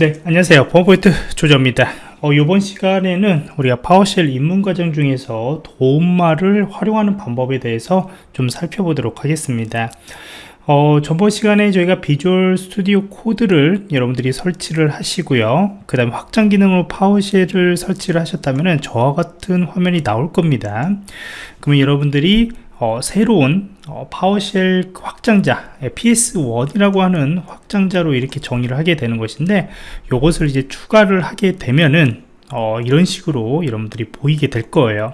네 안녕하세요. 버퍼포인트 조조입니다. 어, 이번 시간에는 우리가 PowerShell 입문 과정 중에서 도움말을 활용하는 방법에 대해서 좀 살펴보도록 하겠습니다. 어, 저번 시간에 저희가 Visual Studio Code를 여러분들이 설치를 하시고요. 그 다음에 확장 기능으로 PowerShell을 설치를 하셨다면 저와 같은 화면이 나올 겁니다. 그러면 여러분들이 어, 새로운 어, PowerShell 확장자 PS1이라고 하는 확장자로 이렇게 정의를 하게 되는 것인데 이것을 이제 추가를 하게 되면은 어, 이런 식으로 여러분들이 보이게 될 거예요.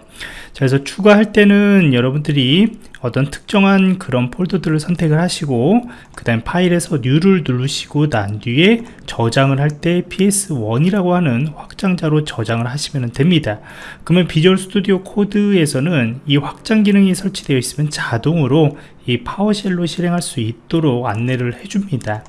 자, 그래서 추가할 때는 여러분들이 어떤 특정한 그런 폴더들을 선택을 하시고 그 다음 파일에서 뉴를 누르시고 난 뒤에 저장을 할 때 ps1이라고 하는 확장자로 저장을 하시면 됩니다. 그러면 비주얼 스튜디오 코드에서는 이 확장 기능이 설치되어 있으면 자동으로 이 파워쉘로 실행할 수 있도록 안내를 해줍니다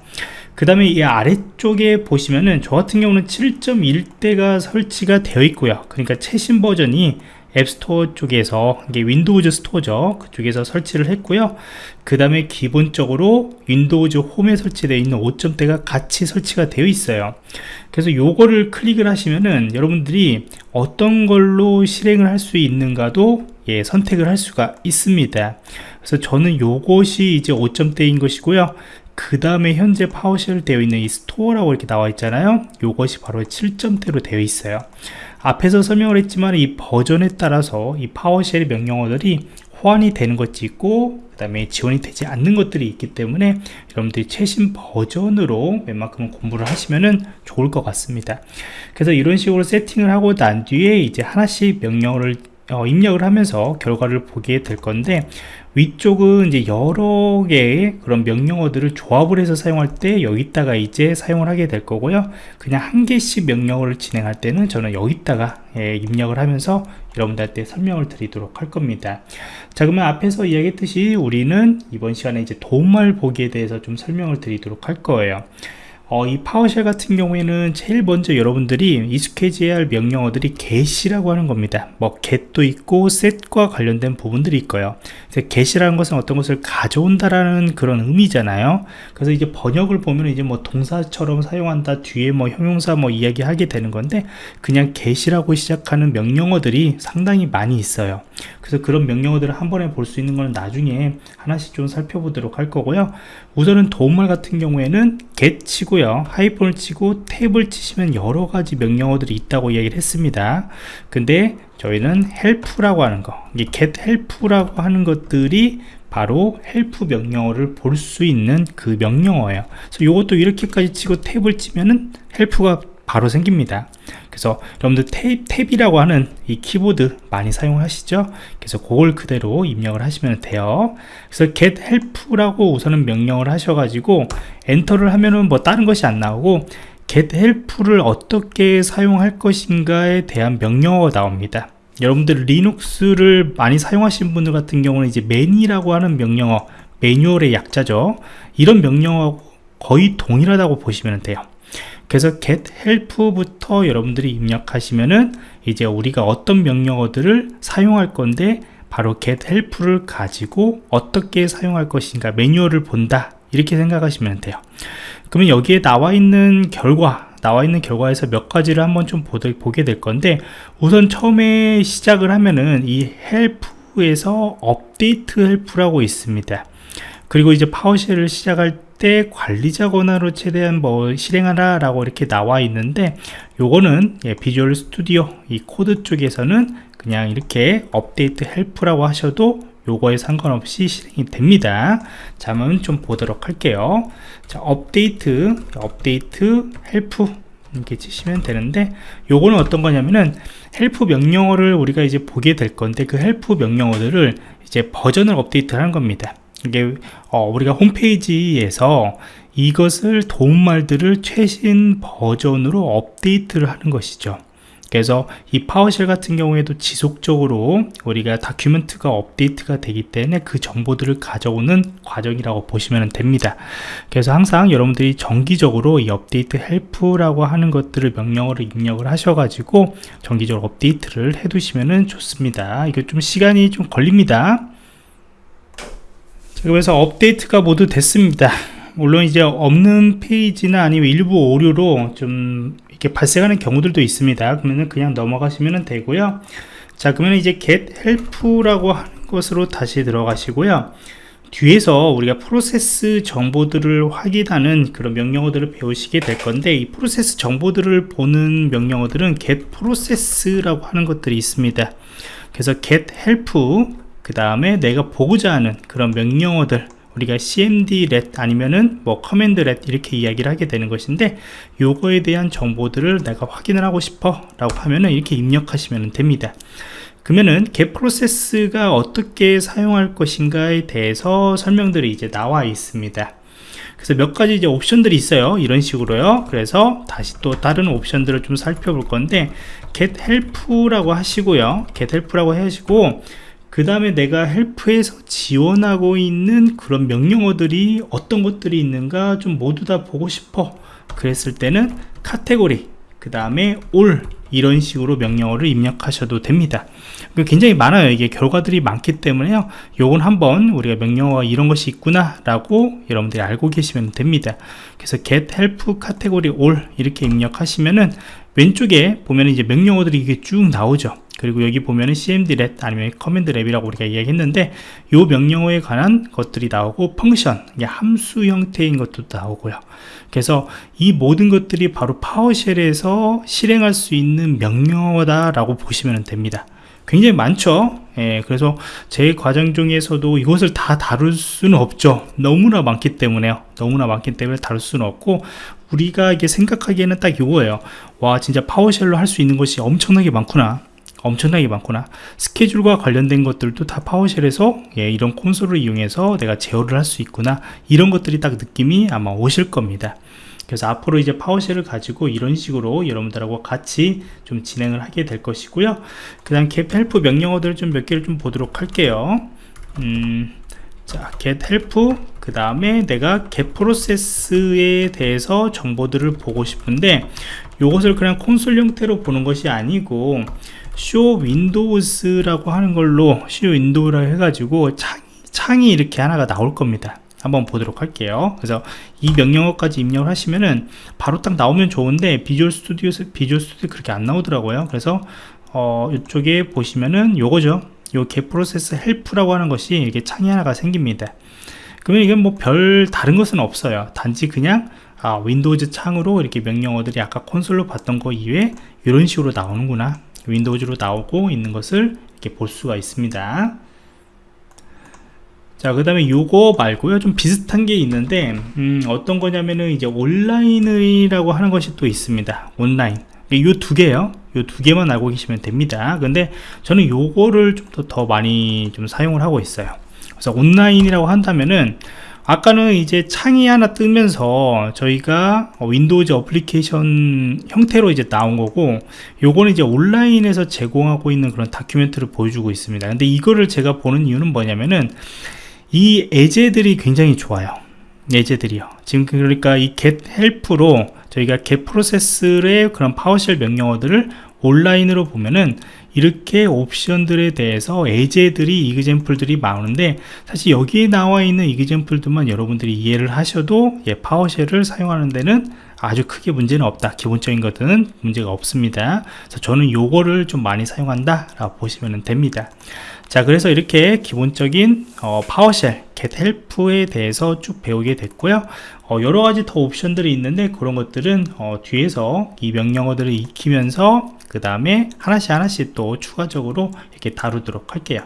그 다음에 이 아래쪽에 보시면은 저 같은 경우는 7.1대가 설치가 되어 있고요. 그러니까 최신 버전이 앱스토어 쪽에서 이게 Windows Store죠 그쪽에서 설치를 했고요. 그 다음에 기본적으로 Windows Home에 설치되어 있는 5점대가 같이 설치가 되어 있어요. 그래서 요거를 클릭을 하시면은 여러분들이 어떤 걸로 실행을 할 수 있는가도 예, 선택을 할 수가 있습니다. 그래서 저는 요것이 이제 5점대인 것이고요 그 다음에 현재 PowerShell 되어 있는 이 store라고 이렇게 나와 있잖아요. 요것이 바로 7점대로 되어 있어요. 앞에서 설명을 했지만 이 버전에 따라서 이 PowerShell 명령어들이 호환이 되는 것이 있고 그 다음에 지원이 되지 않는 것들이 있기 때문에 여러분들이 최신 버전으로 웬만큼은 공부를 하시면 좋을 것 같습니다. 그래서 이런 식으로 세팅을 하고 난 뒤에 이제 하나씩 명령어를 어, 입력을 하면서 결과를 보게 될 건데 위쪽은 이제 여러 개의 그런 명령어들을 조합을 해서 사용할 때 여기다가 이제 사용을 하게 될 거고요. 그냥 한 개씩 명령어를 진행할 때는 저는 여기다가 예, 입력을 하면서 여러분들한테 설명을 드리도록 할 겁니다. 자 그러면 앞에서 이야기했듯이 우리는 이번 시간에 이제 도움말 보기에 대해서 좀 설명을 드리도록 할 거예요 어, 이 파워쉘 같은 경우에는 제일 먼저 여러분들이 익숙해져야 할 명령어들이 get이라고 하는 겁니다. 뭐 get도 있고 set과 관련된 부분들이 있고요. get이라는 것은 어떤 것을 가져온다라는 그런 의미잖아요. 그래서 이제 번역을 보면 이제 뭐 동사처럼 사용한다 뒤에 뭐 형용사 뭐 이야기하게 되는 건데 그냥 get이라고 시작하는 명령어들이 상당히 많이 있어요 그래서 그런 명령어들을 한 번에 볼 수 있는 건 나중에 하나씩 좀 살펴보도록 할 거고요. 우선은 도움말 같은 경우에는 get 치고요. 하이폰을 치고 탭을 치시면 여러 가지 명령어들이 있다고 이야기를 했습니다. 근데 저희는 help라고 하는 거 get help라고 하는 것들이 바로 help 명령어를 볼 수 있는 그 명령어예요. 그래서 이것도 이렇게까지 치고 탭을 치면은 help가 바로 생깁니다 그래서 여러분들 탭, 탭이라고 하는 이 키보드 많이 사용하시죠? 그래서 그걸 그대로 입력을 하시면 돼요. 그래서 get help라고 우선은 명령을 하셔가지고 엔터를 하면은 뭐 다른 것이 안 나오고 get help를 어떻게 사용할 것인가에 대한 명령어가 나옵니다. 여러분들 리눅스를 많이 사용하시는 분들 같은 경우는 이제 매니라고 하는 명령어 매뉴얼의 약자죠. 이런 명령어 거의 동일하다고 보시면 돼요 그래서 get help부터 여러분들이 입력하시면은 이제 우리가 어떤 명령어들을 사용할 건데 바로 get help를 가지고 어떻게 사용할 것인가 매뉴얼을 본다 이렇게 생각하시면 돼요. 그러면 여기에 나와 있는 결과 나와 있는 결과에서 몇 가지를 한번 좀 보게 될 건데 우선 처음에 시작을 하면은 이 help에서 update help라고 있습니다. 그리고 이제 PowerShell을 시작할 때 관리자 권한으로 최대한 뭐 실행하라 라고 이렇게 나와 있는데 요거는 예, Visual Studio 이 코드 쪽에서는 그냥 이렇게 update help라고 하셔도 요거에 상관없이 실행이 됩니다. 자 한번 좀 보도록 할게요. 자 update update help 이렇게 치시면 되는데 요거는 어떤 거냐면은 help 명령어를 우리가 이제 보게 될 건데 그 help 명령어들을 이제 버전을 업데이트 하는 겁니다 이게 어, 우리가 홈페이지에서 이것을 도움말들을 최신 버전으로 업데이트를 하는 것이죠. 그래서 이 PowerShell 같은 경우에도 지속적으로 우리가 document가 업데이트가 되기 때문에 그 정보들을 가져오는 과정이라고 보시면 됩니다. 그래서 항상 여러분들이 정기적으로 이 update help라고 하는 것들을 명령어로 입력을 하셔가지고 정기적으로 업데이트를 해 두시면 좋습니다. 이게 좀 시간이 좀 걸립니다 그래서 업데이트가 모두 됐습니다. 물론 이제 없는 페이지나 아니면 일부 오류로 좀 이렇게 발생하는 경우들도 있습니다. 그러면 그냥 넘어가시면 되고요. 자 그러면 이제 get help라고 하는 것으로 다시 들어가시고요. 뒤에서 우리가 프로세스 정보들을 확인하는 그런 명령어들을 배우시게 될 건데 이 프로세스 정보들을 보는 명령어들은 get process라고 하는 것들이 있습니다. 그래서 get help 그 다음에 내가 보고자 하는 그런 명령어들 우리가 cmd let 아니면은 뭐 command let 이렇게 이야기를 하게 되는 것인데 요거에 대한 정보들을 내가 확인을 하고 싶어 라고 하면은 이렇게 입력하시면 됩니다. 그러면은 get 프로세스가 어떻게 사용할 것인가에 대해서 설명들이 이제 나와 있습니다. 그래서 몇 가지 이제 옵션들이 있어요. 이런 식으로요. 그래서 다시 또 다른 옵션들을 좀 살펴볼 건데 get help라고 하시고요. get help라고 하시고 그 다음에 내가 헬프에서 지원하고 있는 그런 명령어들이 어떤 것들이 있는가 좀 모두 다 보고 싶어. 그랬을 때는 카테고리 그 다음에 all 이런 식으로 명령어를 입력하셔도 됩니다. 굉장히 많아요. 이게 결과들이 많기 때문에요. 요건 한번 우리가 명령어가 이런 것이 있구나 라고 여러분들이 알고 계시면 됩니다. 그래서 get help 카테고리 all 이렇게 입력하시면은 왼쪽에 보면 이제 명령어들이 이게 쭉 나오죠 그리고 여기 보면은 cmdlet 아니면 command let이라고 우리가 이야기했는데 요 명령어에 관한 것들이 나오고 function 함수 형태인 것도 나오고요. 그래서 이 모든 것들이 바로 파워쉘에서 실행할 수 있는 명령어다 라고 보시면 됩니다. 굉장히 많죠? 예, 그래서 제 과정 중에서도 이것을 다 다룰 수는 없죠. 너무나 많기 때문에요. 너무나 많기 때문에 다룰 수는 없고 우리가 이게 생각하기에는 딱 이거예요. 와 진짜 파워쉘로 할 수 있는 것이 엄청나게 많구나 엄청나게 많구나. 스케줄과 관련된 것들도 다 파워쉘에서 예, 이런 콘솔을 이용해서 내가 제어를 할 수 있구나. 이런 것들이 딱 느낌이 아마 오실 겁니다. 그래서 앞으로 이제 파워쉘을 가지고 이런 식으로 여러분들하고 같이 좀 진행을 하게 될 것이고요. 그 다음 get help 명령어들을 좀 몇 개를 좀 보도록 할게요. 음, 자 get help 그 다음에 내가 get process에 대해서 정보들을 보고 싶은데 이것을 그냥 콘솔 형태로 보는 것이 아니고 show windows라고 하는 걸로 show window라 해가지고 창, 창이 이렇게 하나가 나올 겁니다. 한번 보도록 할게요. 그래서 이 명령어까지 입력을 하시면은 바로 딱 나오면 좋은데 Visual Studio에서 Visual Studio 그렇게 안 나오더라고요. 그래서 어 이쪽에 보시면은 요거죠. 요 get process help라고 하는 것이 이렇게 창이 하나가 생깁니다. 그러면 이게 뭐 별 다른 것은 없어요. 단지 그냥 아, Windows 창으로 이렇게 명령어들이 아까 콘솔로 봤던 거 이외에 이런 식으로 나오는구나 Windows로 나오고 있는 것을 이렇게 볼 수가 있습니다 자, 그 다음에 요거 말고요. 좀 비슷한 게 있는데, 음, 어떤 거냐면은 이제 온라인이라고 하는 것이 또 있습니다. 온라인. 요 두 개요. 요 두 개만 알고 계시면 됩니다. 근데 저는 요거를 좀더더 많이 좀 사용을 하고 있어요. 그래서 온라인이라고 한다면은, 아까는 이제 창이 하나 뜨면서 저희가 Windows 어플리케이션 형태로 이제 나온 거고 요거는 이제 온라인에서 제공하고 있는 그런 document를 보여주고 있습니다. 근데 이거를 제가 보는 이유는 뭐냐면은 이 예제들이 굉장히 좋아요. 예제들이요. 지금 그러니까 이 get help로 저희가 get process의 그런 파워쉘 명령어들을 온라인으로 보면은 이렇게 옵션들에 대해서 예제들이 이그젠플들이 많은데 사실 여기에 나와 있는 이그젠플들만 여러분들이 이해를 하셔도 예, 파워쉘을 사용하는 데는 아주 크게 문제는 없다. 기본적인 것들은 문제가 없습니다. 그래서 저는 요거를 좀 많이 사용한다 라고 보시면 됩니다. 자 그래서 이렇게 기본적인 어, 파워쉘 get help에 대해서 쭉 배우게 됐고요. 어, 여러가지 더 옵션들이 있는데 그런 것들은 어, 뒤에서 이 명령어들을 익히면서 그 다음에 하나씩 하나씩 또 추가적으로 이렇게 다루도록 할게요